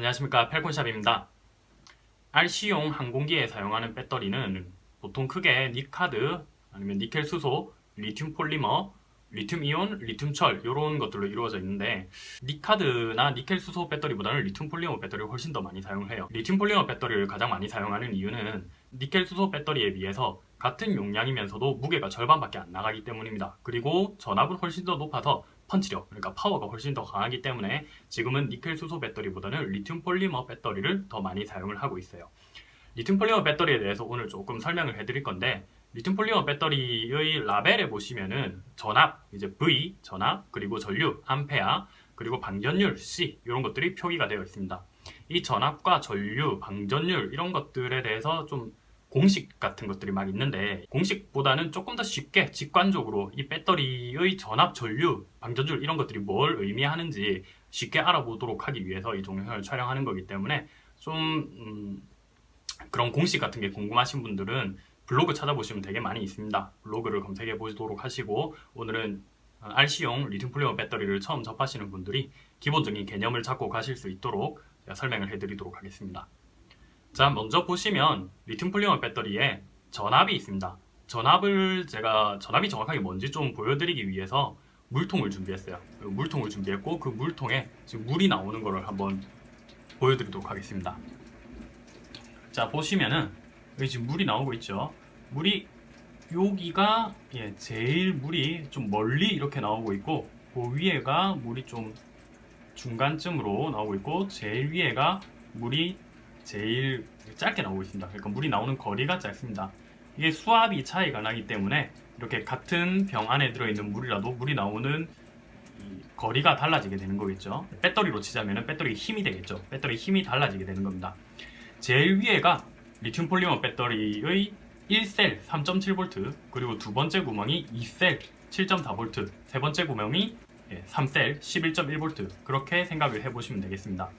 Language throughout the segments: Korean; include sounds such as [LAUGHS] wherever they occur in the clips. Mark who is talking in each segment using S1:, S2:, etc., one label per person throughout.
S1: 안녕하십니까 펠콘샵입니다. RC용 항공기에 사용하는 배터리는 보통 크게 니카드, 아니면 니켈 수소, 리튬 폴리머, 리튬 이온, 리튬 철 이런 것들로 이루어져 있는데 니카드나 니켈 수소 배터리보다는 리튬 폴리머 배터리를 훨씬 더 많이 사용을 해요. 리튬 폴리머 배터리를 가장 많이 사용하는 이유는 니켈 수소 배터리에 비해서 같은 용량이면서도 무게가 절반밖에 안 나가기 때문입니다. 그리고 전압은 훨씬 더 높아서 펀치력, 그러니까 파워가 훨씬 더 강하기 때문에 지금은 니켈 수소 배터리보다는 리튬 폴리머 배터리를 더 많이 사용을 하고 있어요. 리튬 폴리머 배터리에 대해서 오늘 조금 설명을 해드릴 건데 리튬 폴리머 배터리의 라벨에 보시면은 전압, 이제 V, 전압, 그리고 전류, 암페아, 그리고 방전율, C 이런 것들이 표기가 되어 있습니다. 이 전압과 전류, 방전율 이런 것들에 대해서 좀 공식 같은 것들이 막 있는데 공식보다는 조금 더 쉽게 직관적으로 이 배터리의 전압, 전류, 방전율 이런 것들이 뭘 의미하는지 쉽게 알아보도록 하기 위해서 이 동영상을 촬영하는 거기 때문에 좀 음, 그런 공식 같은 게 궁금하신 분들은 블로그 찾아보시면 되게 많이 있습니다. 블로그를 검색해 보도록 하시고 오늘은 RC용 리튬 폴리머 배터리를 처음 접하시는 분들이 기본적인 개념을 잡고 가실 수 있도록 설명을 해드리도록 하겠습니다. 자 먼저 보시면 리튬 폴리머 배터리에 전압이 있습니다. 전압을 제가 전압이 정확하게 뭔지 좀 보여드리기 위해서 물통을 준비했어요. 물통을 준비했고 그 물통에 지금 물이 나오는 거를 한번 보여드리도록 하겠습니다. 자 보시면은 여기 지금 물이 나오고 있죠? 물이 여기가 예, 제일 물이 좀 멀리 이렇게 나오고 있고 그 위에가 물이 좀 중간쯤으로 나오고 있고 제일 위에가 물이 제일 짧게 나오고 있습니다. 그러니까 물이 나오는 거리가 짧습니다. 이게 수압이 차이가 나기 때문에 이렇게 같은 병 안에 들어있는 물이라도 물이 나오는 거리가 달라지게 되는 거겠죠. 배터리로 치자면 배터리 힘이 되겠죠. 배터리 힘이 달라지게 되는 겁니다. 제일 위에가 리튬 폴리머 배터리의 1셀 3.7V 그리고 두 번째 구멍이 2셀 7.4V 세 번째 구멍이 3셀 11.1V 그렇게 생각을 해보시면 되겠습니다.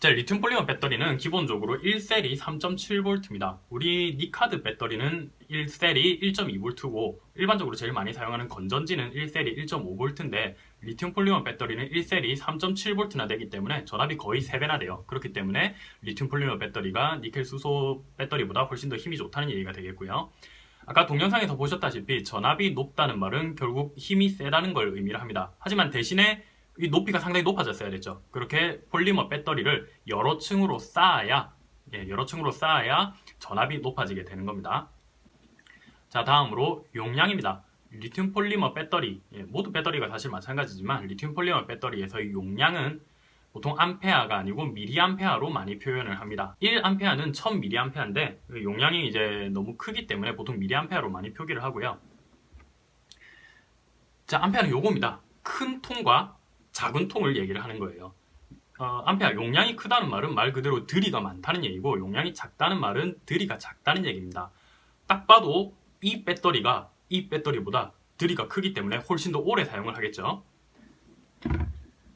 S1: 자, 리튬 폴리머 배터리는 기본적으로 1셀이 3.7V입니다. 우리 니카드 배터리는 1셀이 1.2V고 일반적으로 제일 많이 사용하는 건전지는 1셀이 1.5V인데 리튬 폴리머 배터리는 1셀이 3.7V나 되기 때문에 전압이 거의 3배나 돼요. 그렇기 때문에 리튬 폴리머 배터리가 니켈 수소 배터리보다 훨씬 더 힘이 좋다는 얘기가 되겠고요. 아까 동영상에서 보셨다시피 전압이 높다는 말은 결국 힘이 세다는 걸 의미를 합니다. 하지만 대신에 이 높이가 상당히 높아졌어야 됐죠. 그렇게 폴리머 배터리를 여러 층으로 쌓아야 예, 여러 층으로 쌓아야 전압이 높아지게 되는 겁니다. 자 다음으로 용량입니다. 리튬 폴리머 배터리 예, 모두 배터리가 사실 마찬가지지만 리튬 폴리머 배터리에서의 용량은 보통 암페아가 아니고 미리암페아로 많이 표현을 합니다. 1암페아는 1000미리암페아인데 그 용량이 이제 너무 크기 때문에 보통 미리암페아로 많이 표기를 하고요. 자, 암페아는 요겁니다. 큰 통과 작은 통을 얘기를 하는 거예요. 어, 암페아 용량이 크다는 말은 말 그대로 들이가 많다는 얘기고 용량이 작다는 말은 들이가 작다는 얘기입니다. 딱 봐도 이 배터리가 이 배터리보다 들이가 크기 때문에 훨씬 더 오래 사용을 하겠죠.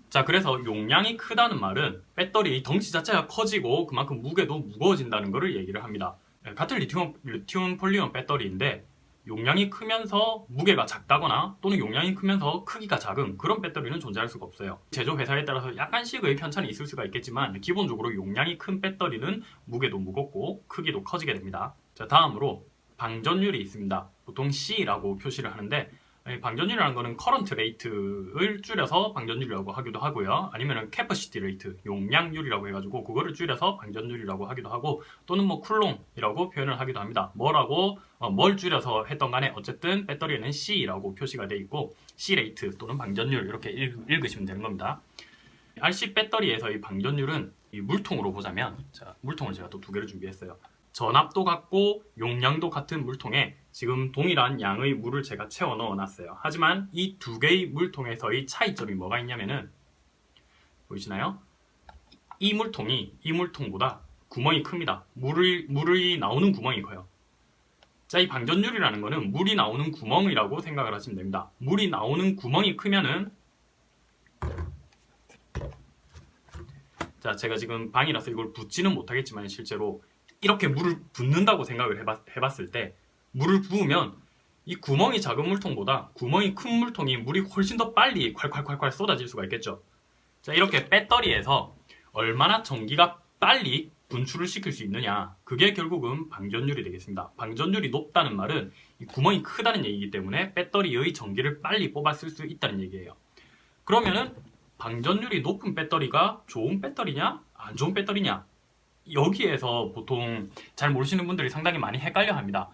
S1: 자 그래서 용량이 크다는 말은 배터리 덩치 자체가 커지고 그만큼 무게도 무거워진다는 것을 얘기를 합니다. 네, 같은 리튬, 리튬 폴리온 배터리인데 용량이 크면서 무게가 작다거나 또는 용량이 크면서 크기가 작은 그런 배터리는 존재할 수가 없어요. 제조 회사에 따라서 약간씩의 편차는 있을 수가 있겠지만 기본적으로 용량이 큰 배터리는 무게도 무겁고 크기도 커지게 됩니다. 자 다음으로 방전율이 있습니다. 보통 C라고 표시를 하는데 방전율이라는 거는 current rate를 줄여서 방전율이라고 하기도 하고요. 아니면 capacity rate, 용량률이라고 해가지고 그거를 줄여서 방전율이라고 하기도 하고 또는 뭐 쿨롱이라고 표현을 하기도 합니다. 뭐라고 어, 뭘 줄여서 했던 간에 어쨌든 배터리에는 C라고 표시가 돼 있고 C rate 또는 방전율 이렇게 읽, 읽으시면 되는 겁니다. RC 배터리에서 이 방전율은 이 물통으로 보자면 자, 물통을 제가 또 두 개를 준비했어요. 전압도 같고 용량도 같은 물통에 지금 동일한 양의 물을 제가 채워 넣어 놨어요. 하지만 이 두 개의 물통에서의 차이점이 뭐가 있냐면은 보이시나요? 이 물통이 이 물통보다 구멍이 큽니다. 물을, 물이 나오는 구멍이 커요. 자, 이 방전율이라는 거는 물이 나오는 구멍이라고 생각을 하시면 됩니다. 물이 나오는 구멍이 크면은 자, 제가 지금 방이라서 이걸 붓지는 못하겠지만 실제로 이렇게 물을 붓는다고 생각을 해봤, 해봤을 때 물을 부으면 이 구멍이 작은 물통보다 구멍이 큰 물통이 물이 훨씬 더 빨리 콸콸콸콸 쏟아질 수가 있겠죠 자 이렇게 배터리에서 얼마나 전기가 빨리 분출을 시킬 수 있느냐 그게 결국은 방전율이 되겠습니다. 방전율이 높다는 말은 이 구멍이 크다는 얘기이기 때문에 배터리의 전기를 빨리 뽑아 쓸 수 있다는 얘기예요. 그러면은 방전율이 높은 배터리가 좋은 배터리냐 안 좋은 배터리냐 여기에서 보통 잘 모르시는 분들이 상당히 많이 헷갈려 합니다.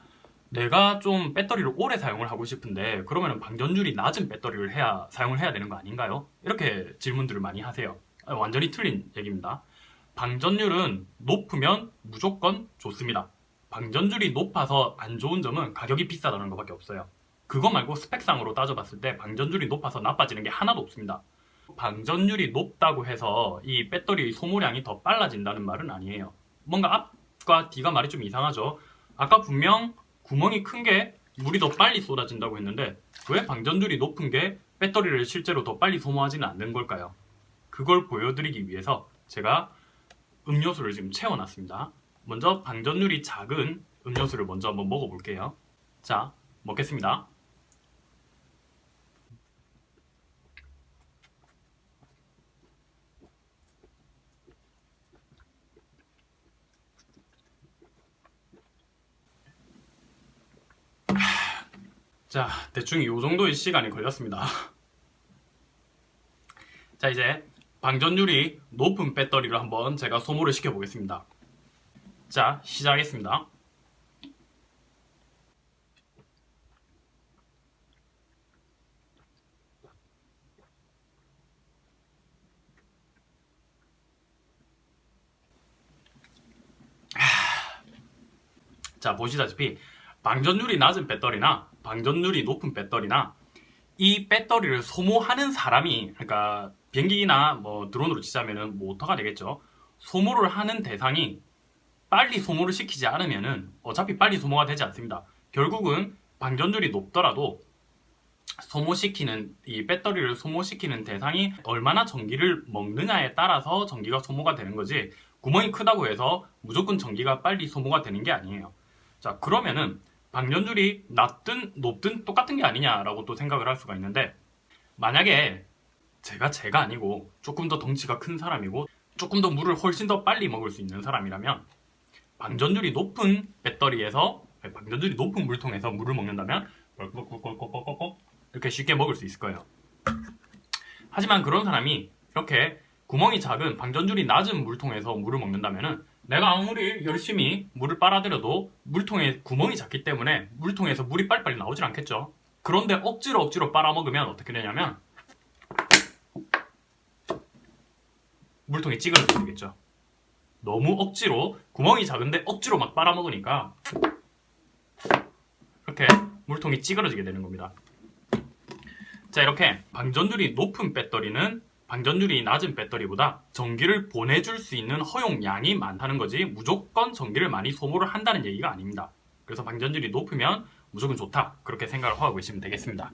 S1: 내가 좀 배터리를 오래 사용을 하고 싶은데 그러면 방전율이 낮은 배터리를 해야 사용을 해야 되는 거 아닌가요? 이렇게 질문들을 많이 하세요. 아, 완전히 틀린 얘기입니다. 방전율은 높으면 무조건 좋습니다. 방전율이 높아서 안 좋은 점은 가격이 비싸다는 것밖에 없어요. 그거 말고 스펙상으로 따져봤을 때 방전율이 높아서 나빠지는 게 하나도 없습니다. 방전율이 높다고 해서 이 배터리의 소모량이 더 빨라진다는 말은 아니에요. 뭔가 앞과 뒤가 말이 좀 이상하죠. 아까 분명 구멍이 큰 게 물이 더 빨리 쏟아진다고 했는데 왜 방전율이 높은 게 배터리를 실제로 더 빨리 소모하지는 않는 걸까요? 그걸 보여드리기 위해서 제가 음료수를 지금 채워놨습니다. 먼저 방전율이 작은 음료수를 먼저 한번 먹어볼게요. 자, 먹겠습니다. 자, 대충 이 정도의 시간이 걸렸습니다. [LAUGHS] 자, 이제 방전율이 높은 배터리를 한번 제가 소모를 시켜 보겠습니다. 자, 시작하겠습니다. 자, 보시다시피 방전율이 낮은 배터리나 방전율이 높은 배터리나 이 배터리를 소모하는 사람이 그러니까 비행기나 뭐 드론으로 치자면은 모터가 되겠죠. 소모를 하는 대상이 빨리 소모를 시키지 않으면은 어차피 빨리 소모가 되지 않습니다. 결국은 방전율이 높더라도 소모시키는 이 배터리를 소모시키는 대상이 얼마나 전기를 먹느냐에 따라서 전기가 소모가 되는 거지 구멍이 크다고 해서 무조건 전기가 빨리 소모가 되는 게 아니에요. 자 그러면은 방전율이 낮든 높든 똑같은 게 아니냐라고 또 생각을 할 수가 있는데 만약에 제가 제가 아니고 조금 더 덩치가 큰 사람이고 조금 더 물을 훨씬 더 빨리 먹을 수 있는 사람이라면 방전율이 높은 배터리에서 아니, 방전율이 높은 물통에서 물을 먹는다면 이렇게 쉽게 먹을 수 있을 거예요. 하지만 그런 사람이 이렇게 구멍이 작은 방전율이 낮은 물통에서 물을 먹는다면은 내가 아무리 열심히 물을 빨아들여도 물통에 구멍이 작기 때문에 물통에서 물이 빨리빨리 나오질 않겠죠. 그런데 억지로 억지로 빨아먹으면 어떻게 되냐면 물통이 찌그러지게 되겠죠. 너무 억지로 구멍이 작은데 억지로 막 빨아먹으니까 이렇게 물통이 찌그러지게 되는 겁니다. 자 이렇게 방전율이 높은 배터리는 방전율이 낮은 배터리보다 전기를 보내줄 수 있는 허용량이 많다는 거지 무조건 전기를 많이 소모를 한다는 얘기가 아닙니다. 그래서 방전율이 높으면 무조건 좋다 그렇게 생각을 하고 계시면 되겠습니다.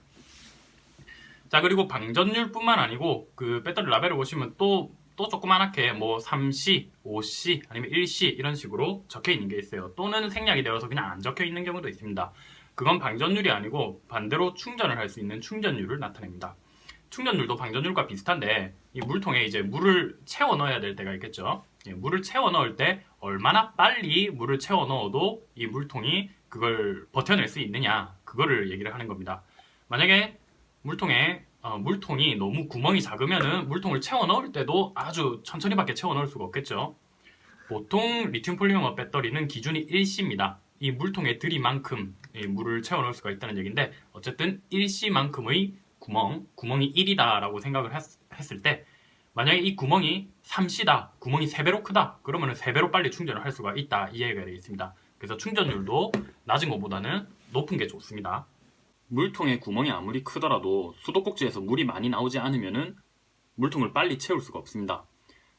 S1: 자 그리고 방전율뿐만 아니고 그 배터리 라벨을 보시면 또또 조그만하게 뭐 3C, 5C 아니면 1C 이런 식으로 적혀 있는 게 있어요. 또는 생략이 되어서 그냥 안 적혀 있는 경우도 있습니다. 그건 방전율이 아니고 반대로 충전을 할 수 있는 충전율을 나타냅니다. 충전율도 방전율과 비슷한데 이 물통에 이제 물을 채워 넣어야 될 때가 있겠죠. 예, 물을 채워 넣을 때 얼마나 빨리 물을 채워 넣어도 이 물통이 그걸 버텨낼 수 있느냐 그거를 얘기를 하는 겁니다. 만약에 물통에 어, 물통이 너무 구멍이 작으면은 물통을 채워 넣을 때도 아주 천천히 밖에 채워 넣을 수가 없겠죠. 보통 리튬 폴리머 배터리는 기준이 1C입니다. 이 물통에 들이만큼 이 물을 채워 넣을 수가 있다는 얘기인데 어쨌든 1C만큼의 구멍, 구멍이 1이다 라고 생각을 했, 했을 때 만약에 이 구멍이 3C다, 구멍이 3배로 크다 그러면 3배로 빨리 충전을 할 수가 있다 이 얘기가 되겠습니다. 그래서 충전율도 낮은 것보다는 높은 게 좋습니다. 물통에 구멍이 아무리 크더라도 수도꼭지에서 물이 많이 나오지 않으면 물통을 빨리 채울 수가 없습니다.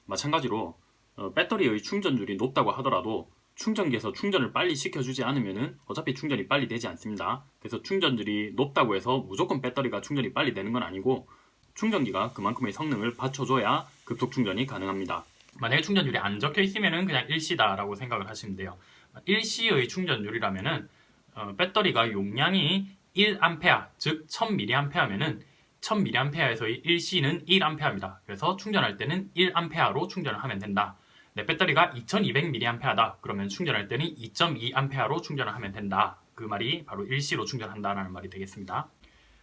S1: 마찬가지로 어, 배터리의 충전율이 높다고 하더라도 충전기에서 충전을 빨리 시켜주지 않으면 어차피 충전이 빨리 되지 않습니다. 그래서 충전율이 높다고 해서 무조건 배터리가 충전이 빨리 되는 건 아니고 충전기가 그만큼의 성능을 받쳐줘야 급속 충전이 가능합니다. 만약에 충전율이 안 적혀 있으면 그냥 일시다라고 생각을 하시면 돼요. 일시의 충전율이라면 어, 배터리가 용량이 1A 즉 1000mAh면은 1000mAh에서의 1C는 1A입니다. 그래서 충전할 때는 1A로 충전을 하면 된다. 내 배터리가 2200mAh다. 그러면 충전할 때는 2.2A로 충전을 하면 된다. 그 말이 바로 1C로 충전한다는 말이 되겠습니다.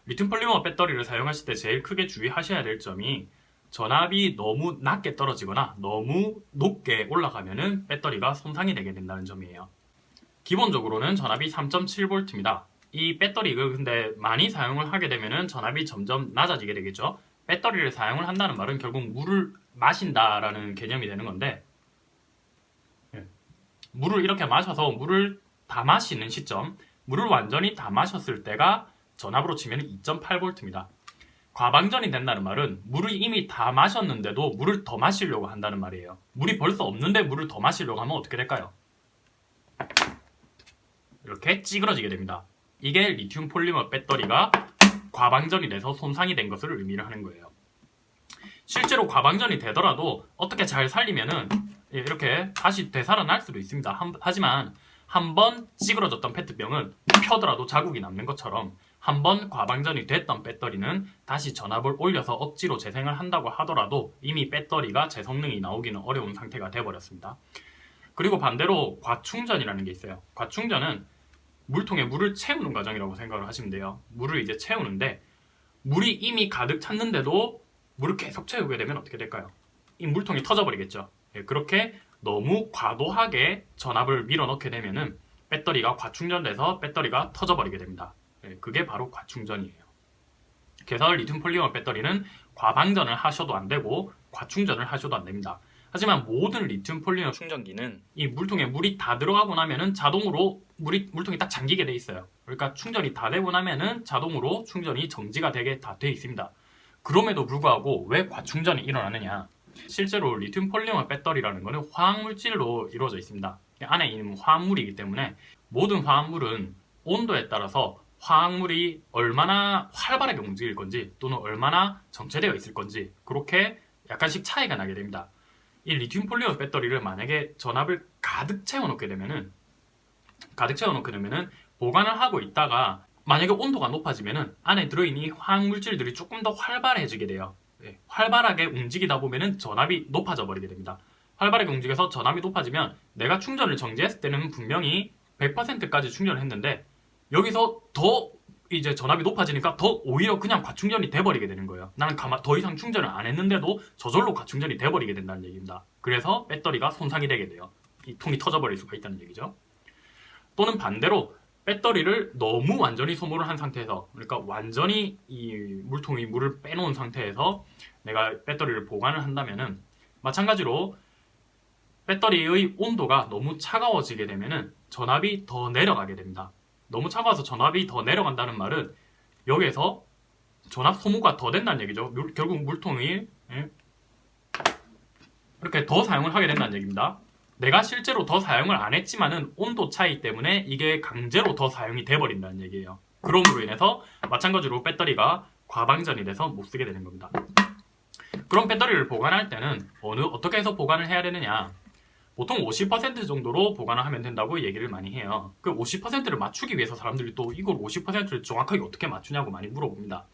S1: 리튬 폴리머 배터리를 사용하실 때 제일 크게 주의하셔야 될 점이 전압이 너무 낮게 떨어지거나 너무 높게 올라가면 배터리가 손상이 되게 된다는 점이에요. 기본적으로는 전압이 3.7V입니다. 이 배터리를 근데 많이 사용을 하게 되면 전압이 점점 낮아지게 되겠죠. 배터리를 사용을 한다는 말은 결국 물을 마신다라는 개념이 되는 건데 예. 물을 이렇게 마셔서 물을 다 마시는 시점 물을 완전히 다 마셨을 때가 전압으로 치면 2.8V입니다. 과방전이 된다는 말은 물을 이미 다 마셨는데도 물을 더 마시려고 한다는 말이에요. 물이 벌써 없는데 물을 더 마시려고 하면 어떻게 될까요? 이렇게 찌그러지게 됩니다. 이게 리튬 폴리머 배터리가 과방전이 돼서 손상이 된 것을 의미를 하는 거예요. 실제로 과방전이 되더라도 어떻게 잘 살리면은 이렇게 다시 되살아날 수도 있습니다. 한, 하지만 한 번 찌그러졌던 페트병은 펴더라도 자국이 남는 것처럼 한 번 과방전이 됐던 배터리는 다시 전압을 올려서 억지로 재생을 한다고 하더라도 이미 배터리가 제 성능이 나오기는 어려운 상태가 되어버렸습니다. 그리고 반대로 과충전이라는 게 있어요. 과충전은 물통에 물을 채우는 과정이라고 생각을 하시면 돼요. 물을 이제 채우는데 물이 이미 가득 찼는데도 물을 계속 채우게 되면 어떻게 될까요? 이 물통이 터져버리겠죠. 예, 그렇게 너무 과도하게 전압을 밀어넣게 되면은 배터리가 과충전돼서 배터리가 터져버리게 됩니다. 예, 그게 바로 과충전이에요. 그래서 리튬 폴리머 배터리는 과방전을 하셔도 안 되고 과충전을 하셔도 안 됩니다. 하지만 모든 리튬 폴리머 충전기는 이 물통에 물이 다 들어가고 나면은 자동으로 물이 물통이 딱 잠기게 돼 있어요. 그러니까 충전이 다 되고 나면은 자동으로 충전이 정지가 되게 다 돼 있습니다. 그럼에도 불구하고 왜 과충전이 일어나느냐? 실제로 리튬 폴리머 배터리라는 것은 화학물질로 이루어져 있습니다. 안에 있는 화합물이기 때문에 모든 화합물은 온도에 따라서 화학물이 얼마나 활발하게 움직일 건지 또는 얼마나 정체되어 있을 건지 그렇게 약간씩 차이가 나게 됩니다. 이 리튬 폴리머 배터리를 만약에 전압을 가득 채워놓게 되면은 가득 채워놓게 되면은 보관을 하고 있다가 만약에 온도가 높아지면은 안에 들어있는 화학물질들이 조금 더 활발해지게 돼요. 네, 활발하게 움직이다 보면은 전압이 높아져 버리게 됩니다. 활발하게 움직여서 전압이 높아지면 내가 충전을 정지했을 때는 분명히 100%까지 충전을 했는데 여기서 더 이제 전압이 높아지니까 더 오히려 그냥 과충전이 돼버리게 되는 거예요. 나는 더 이상 충전을 안 했는데도 저절로 과충전이 돼버리게 된다는 얘기입니다. 그래서 배터리가 손상이 되게 돼요. 이 통이 터져버릴 수가 있다는 얘기죠. 또는 반대로 배터리를 너무 완전히 소모를 한 상태에서 그러니까 완전히 이 물통이 물을 빼놓은 상태에서 내가 배터리를 보관을 한다면은 마찬가지로 배터리의 온도가 너무 차가워지게 되면은 전압이 더 내려가게 됩니다. 너무 차가워서 전압이 더 내려간다는 말은 여기에서 전압 소모가 더 된다는 얘기죠. 물, 결국 물통이 예? 이렇게 더 사용을 하게 된다는 얘기입니다. 내가 실제로 더 사용을 안 했지만은 온도 차이 때문에 이게 강제로 더 사용이 돼버린다는 얘기예요. 그럼으로 인해서 마찬가지로 배터리가 과방전이 돼서 못 쓰게 되는 겁니다. 그럼 배터리를 보관할 때는 어느 어떻게 해서 보관을 해야 되느냐? 보통 50% 정도로 보관을 하면 된다고 얘기를 많이 해요. 그 50%를 맞추기 위해서 사람들이 또 이걸 50%를 정확하게 어떻게 맞추냐고 많이 물어봅니다.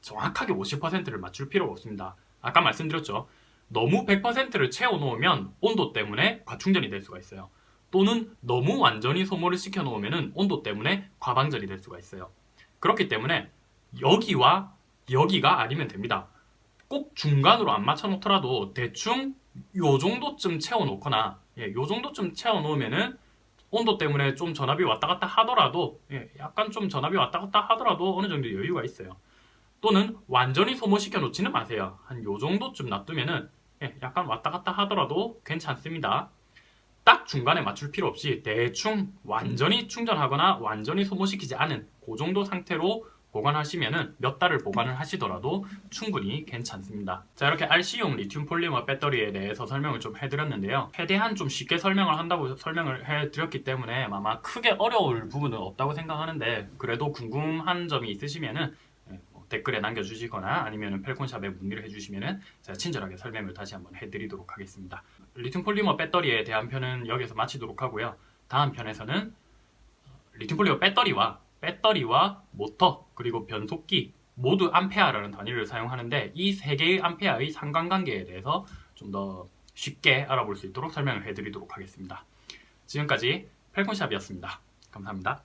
S1: 정확하게 50%를 맞출 필요가 없습니다. 아까 말씀드렸죠. 너무 100%를 채워놓으면 온도 때문에 과충전이 될 수가 있어요. 또는 너무 완전히 소모를 시켜놓으면 온도 때문에 과방전이 될 수가 있어요. 그렇기 때문에 여기와 여기가 아니면 됩니다. 꼭 중간으로 안 맞춰놓더라도 대충 요 정도쯤 채워놓거나 예, 요 정도쯤 채워놓으면은 온도 때문에 좀 전압이 왔다 갔다 하더라도 예, 약간 좀 전압이 왔다 갔다 하더라도 어느 정도 여유가 있어요. 또는 완전히 소모시켜 놓지는 마세요. 한 요 정도쯤 놔두면은 예, 약간 왔다 갔다 하더라도 괜찮습니다. 딱 중간에 맞출 필요 없이 대충 완전히 충전하거나 완전히 소모시키지 않은 그 정도 상태로 보관하시면은 몇 달을 보관을 하시더라도 충분히 괜찮습니다. 자 이렇게 RC용 리튬 폴리머 배터리에 대해서 설명을 좀 해드렸는데요. 최대한 좀 쉽게 설명을 한다고 설명을 해드렸기 때문에 아마 크게 어려울 부분은 없다고 생각하는데 그래도 궁금한 점이 있으시면은 댓글에 남겨주시거나 아니면 펠콘샵에 문의를 해주시면 제가 친절하게 설명을 다시 한번 해드리도록 하겠습니다. 리튬 폴리머 배터리에 대한 편은 여기서 마치도록 하고요. 다음 편에서는 리튬 폴리머 배터리와 배터리와 모터 그리고 변속기 모두 암페어라는 단위를 사용하는데 이 세 개의 암페어의 상관관계에 대해서 좀 더 쉽게 알아볼 수 있도록 설명을 해드리도록 하겠습니다. 지금까지 펠콘샵이었습니다. 감사합니다.